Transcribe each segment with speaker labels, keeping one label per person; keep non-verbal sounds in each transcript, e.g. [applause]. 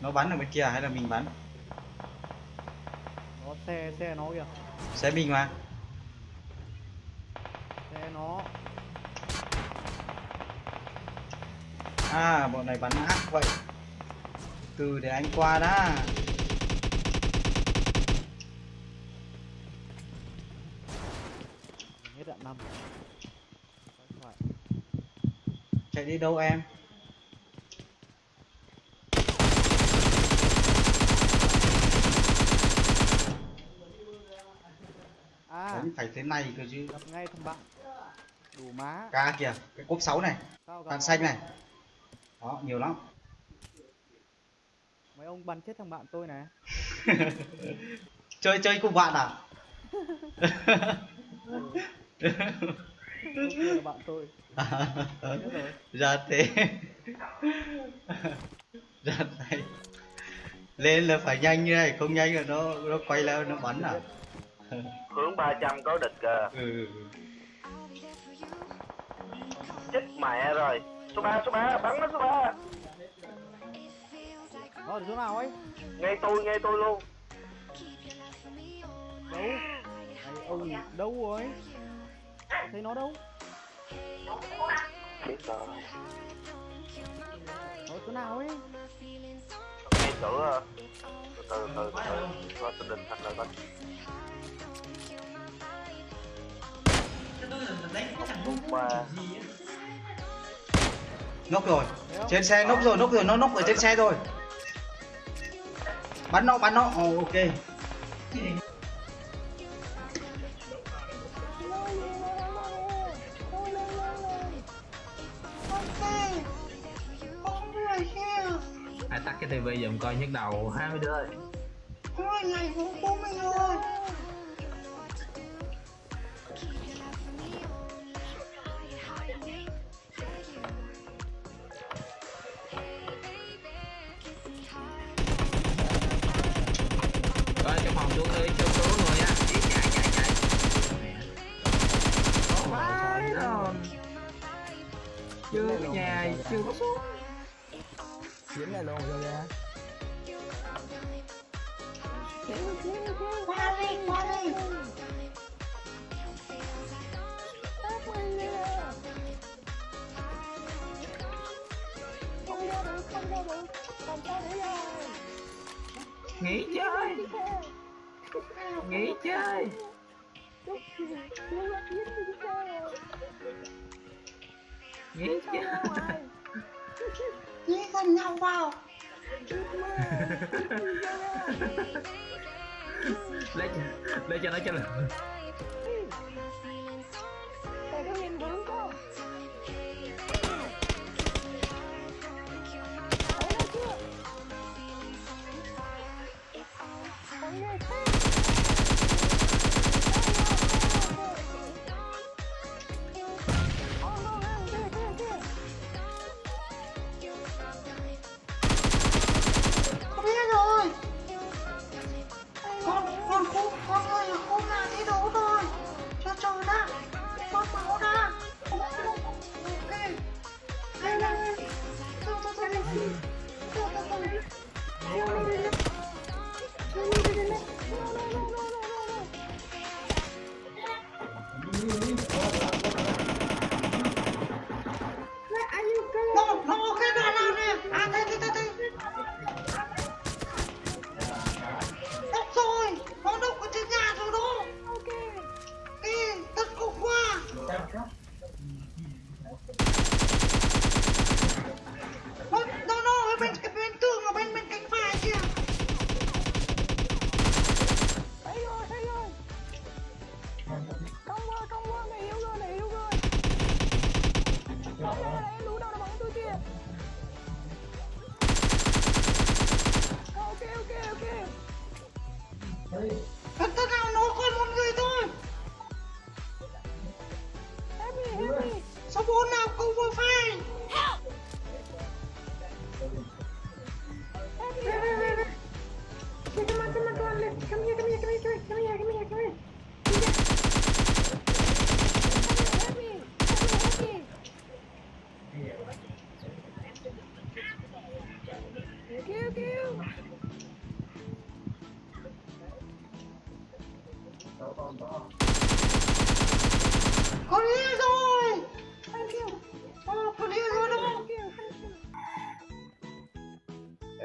Speaker 1: nó bắn ở bên kia hay là mình bắn?
Speaker 2: Nó xe xe nó kìa.
Speaker 1: Xe mình mà.
Speaker 2: Xe nó.
Speaker 1: À bọn này bắn ác vậy. Từ để anh qua đã.
Speaker 2: Hết đạn năm.
Speaker 1: Chạy đi đâu em đánh phải thế này cơ chứ.
Speaker 2: Ngay thằng bạn. Đủ má.
Speaker 1: Ca kìa cái cốp 6 này đạn xanh này. Đó nhiều lắm.
Speaker 2: Mấy ông bắn chết thằng bạn tôi này. [laughs]
Speaker 1: Chơi chơi cùng bạn à?
Speaker 2: Bạn tôi. [laughs]
Speaker 1: Ra thế. [laughs] Ra tay lên là phải nhanh như này không nhanh là nó nó quay lại nó bắn à
Speaker 3: hướng 300 có địch kìa.
Speaker 1: Ừ.
Speaker 3: chết mẹ rồi. Số 3 số 3 bắn nó số 3
Speaker 2: nó ở chỗ nào ấy.
Speaker 3: Ngay tôi ngay tôi luôn.
Speaker 2: Đâu? Ông đâu rồi? Thấy nó đâu?
Speaker 3: Biết rồi.
Speaker 2: Ở chỗ nào ấy
Speaker 3: ngay cửa từ từ từ từ có tình định thành rồi con
Speaker 1: nốc rồi. Trên xe nốc rồi nốc rồi nó nốc ở trên xe rồi. Bắn nó bắn nó. Ồ, ok
Speaker 4: tivi giùm coi nhức đầu hai mươi đứa ơi. Coi trong phòng xuống đi cho số rồi nha chạy chạy chạy Vãi chưa có nhà, chưa có số nghỉ chơi. Nghỉ chơi. Nghỉ chơi.
Speaker 5: Nhí gần nhau vào
Speaker 4: lấy cho lấy cho nó cho là
Speaker 5: quá mày yếu rồi mày yếu rồi Đấy này này em đâu là bắn tôi kìa ờ, Ok ok ok. Thật thật nào nó khơi một người thôi. Happy happy. Sao bốn nào cũng vừa phải?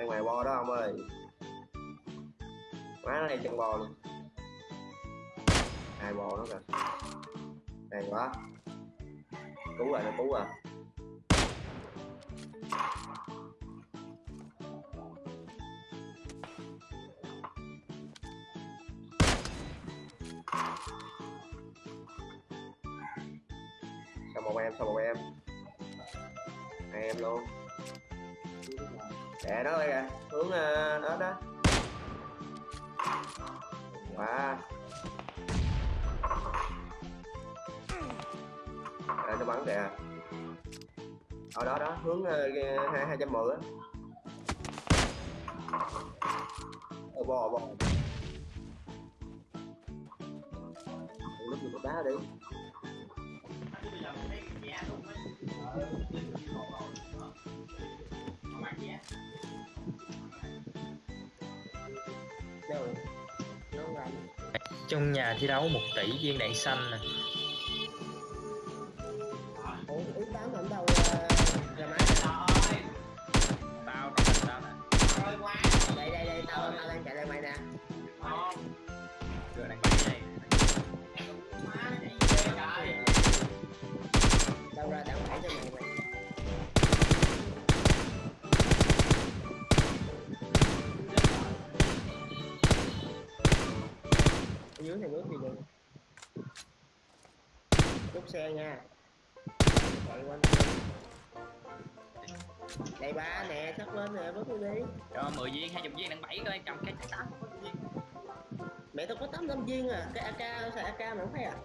Speaker 6: Mày bo đó, ông ơi. Má này chân bò luôn. Hai bò nó kìa. Này quá. Cứu rồi nó cứu rồi sao một em, sao một em? Hai em luôn để đó đây kìa hướng uh, đó đó. Wow à, nó bắn kìa. Ở đó đó hướng ờ, hai hai trăm mười á. Ờ, bò bò. Lúc một đá đi.
Speaker 7: Trong nhà thi đấu một tỷ viên đạn xanh nè.
Speaker 6: Xe nha. Chạy quanh ba nè sắp lên nè bước đi đi.
Speaker 7: Cho 10 viên 20 viên đạn bảy coi cầm cái tám. Viên
Speaker 6: mẹ tao có tám năm viên à cái ak xài ak mà không thấy à?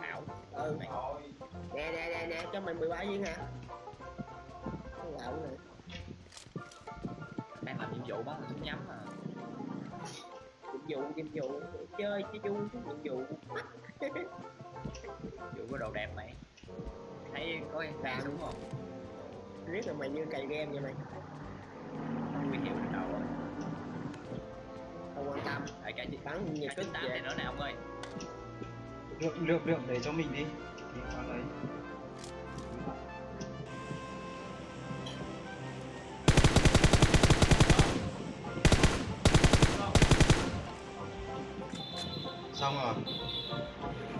Speaker 7: Ảo
Speaker 6: ừ nè nè nè nè cho mày 13 viên hả? Cái lậu này
Speaker 7: đang làm nhiệm vụ bắn súng nhắm mà.
Speaker 6: Nhiệm vụ nhiệm vụ chơi chứ vui chứ nhiệm vụ [laughs]
Speaker 7: vụ có đồ đẹp mày. Thấy có em ra đúng không?
Speaker 6: Riết là mày như cày game vậy mày.
Speaker 7: Nguy hiểm đến đầu rồi
Speaker 6: không quan tâm.
Speaker 7: Tại cái gì
Speaker 6: bắn nhiều
Speaker 7: cái
Speaker 6: kích về.
Speaker 7: này nữa nè ông ơi.
Speaker 1: Lượng lượng lượng để cho mình đi. Đi qua lấy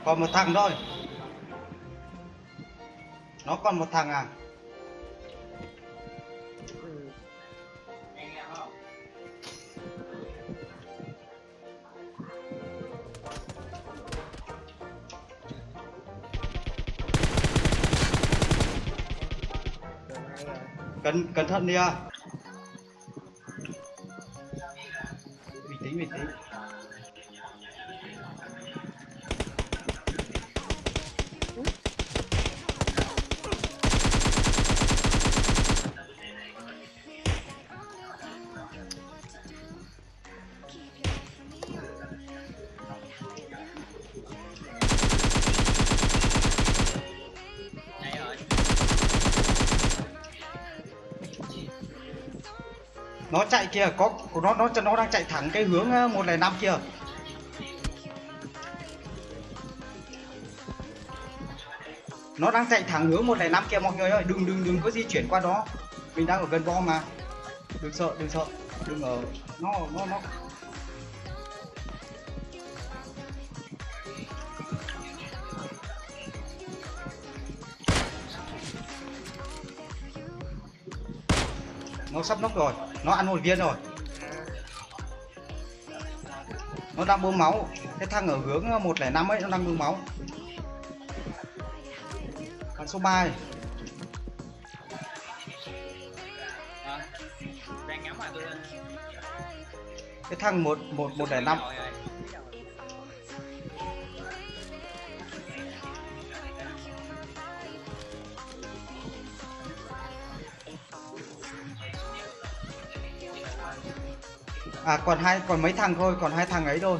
Speaker 1: còn một thằng thôi. Nó còn một thằng à? Cẩn cẩn thận đi à. Chạy kìa có của nó nó nó đang chạy thẳng cái hướng ờ, 105 kia. Nó đang chạy thẳng hướng 105 kia, mọi người ơi, đừng đừng đừng có di chuyển qua đó. Mình đang ở gần bom mà. Đừng sợ đừng sợ, đừng ở nó nó nó nó sắp nóc rồi nó ăn một viên rồi. Nó đang bơm máu. Cái thằng ở hướng 105 ấy nó đang bơm máu. Thằng số 3 này.
Speaker 7: à, đang ngắm mà tôi
Speaker 1: cái thằng một một một lẻ năm à còn hai, còn mấy thằng thôi, còn hai thằng ấy thôi.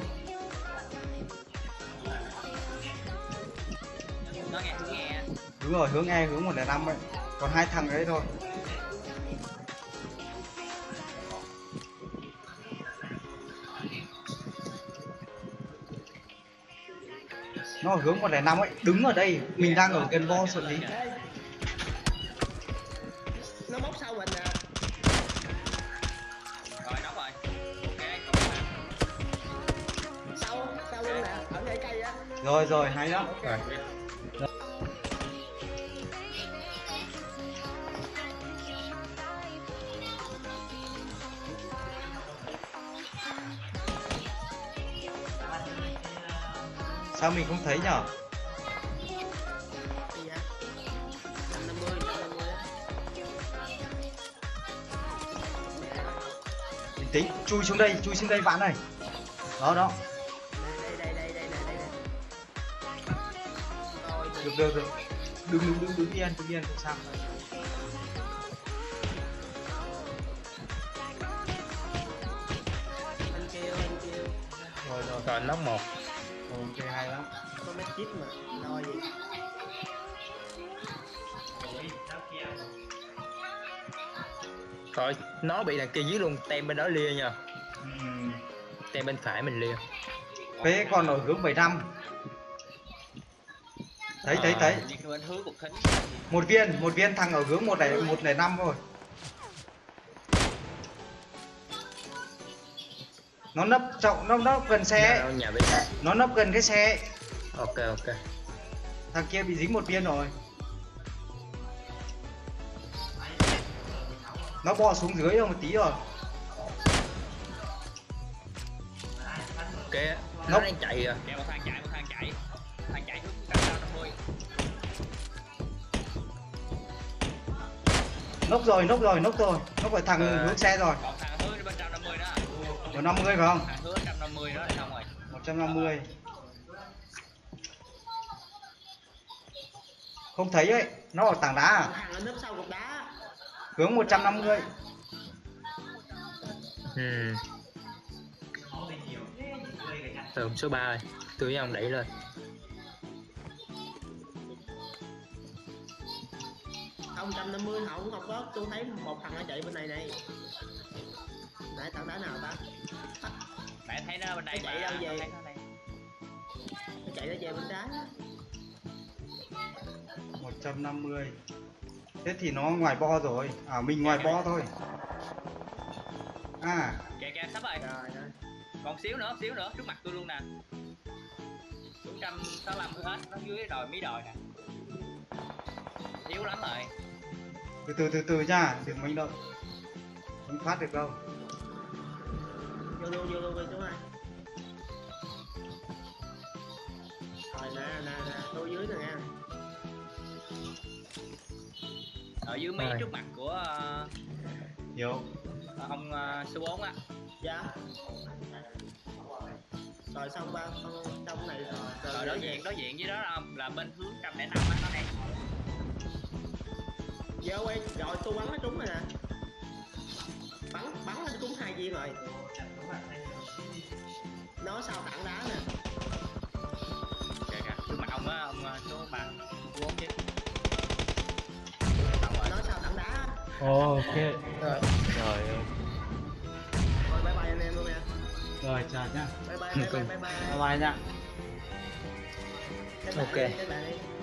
Speaker 1: Đúng rồi, hướng e hướng 105 ấy. Còn hai thằng ấy thôi. Nó ở hướng 105 ấy, đứng ở đây, mình đang ở gần bo sợ lý.
Speaker 6: Nó móc sau mình à.
Speaker 1: Rồi rồi hay lắm
Speaker 4: rồi
Speaker 1: sao mình không thấy nhở
Speaker 6: Gì vậy? 150, 150 á.
Speaker 1: bình tĩnh chui xuống đây chui xuống đây bạn này đó đó được được được. Đừng đừng đừng đứng yên đứng yên sao rồi rồi
Speaker 4: rồi nóc một.
Speaker 1: Ok hay lắm.
Speaker 6: Có mấy chip mà, lo gì.
Speaker 4: rồi nó bị đằng kia dưới luôn tem bên đó lia nha.
Speaker 1: Ừm.
Speaker 4: tem bên phải mình lia.
Speaker 1: Phế còn ở hướng 75 Thấy thấy thấy
Speaker 7: đi bên hướng cục thính
Speaker 1: Một viên, một viên thằng ở hướng 105 rồi Nó nấp trọng, nó nấp gần xe
Speaker 4: nhà
Speaker 1: Nó nấp gần cái xe
Speaker 4: ok ok.
Speaker 1: Thằng kia bị dính một viên rồi. Nó bò xuống dưới rồi một tí rồi.
Speaker 4: Ok nó đang chạy à
Speaker 1: Nốc rồi, nốc rồi, nốc rồi. Nốc ở thằng
Speaker 4: Ờ.
Speaker 1: hướng xe rồi.
Speaker 7: Thằng năm mươi đó.
Speaker 1: Ở 50 phải không?
Speaker 7: thằng hướng trăm năm mươi đó là xong rồi
Speaker 1: 150 Không thấy ấy, nó ở tảng đá à?
Speaker 6: Thằng ở nấp sau cục đá.
Speaker 1: Hướng 150
Speaker 4: ừ. Từ số 3 rồi. Tôi với ông đẩy lên
Speaker 6: Không, 150 không, không có. Tôi thấy một thằng nó chạy bên này này. Nãy tảng đá nào ta?
Speaker 7: mẹ thấy nó bên đây
Speaker 6: Nó chạy đâu về?
Speaker 7: nó
Speaker 6: chạy nó về bên trái. á.
Speaker 1: 150 Thế thì nó ngoài bo rồi À mình ngoài bo thôi À
Speaker 7: kìa kìa sắp rồi còn xíu nữa xíu nữa trước mặt tôi luôn nè bốn trăm sáu mươi hết nó dưới đồi mí đồi nè yếu lắm rồi
Speaker 1: từ từ từ từ nha Đừng manh động. Không thoát được đâu.
Speaker 6: Vô luôn vô luôn về số hai rồi nè nè nè tôi dưới nè nha.
Speaker 7: Ở dưới
Speaker 4: Rồi.
Speaker 7: trước mặt của
Speaker 1: Hiểu
Speaker 7: ông ờ, số 4 á.
Speaker 6: Dạ. Rồi xong ba xong xong này rồi
Speaker 7: rồi đối diện đối diện với đó là, là bên hướng trăm lẻ năm á nó đây
Speaker 6: vô quay rồi tôi bắn nó trúng rồi nè. Bắn bắn nó trúng hai viên rồi. Nó sau tảng đá nè.
Speaker 7: Kìa kìa mặt ông á ông ờ, số ba số bốn chứ.
Speaker 6: Nó sau tảng đá?
Speaker 1: Ok.
Speaker 4: Rồi.
Speaker 1: Rồi
Speaker 6: rồi bye bye anh em luôn nè.
Speaker 1: Rồi chào nhá
Speaker 6: bye bye bye bye bye bye.
Speaker 1: Bye bye nha.
Speaker 4: Ok.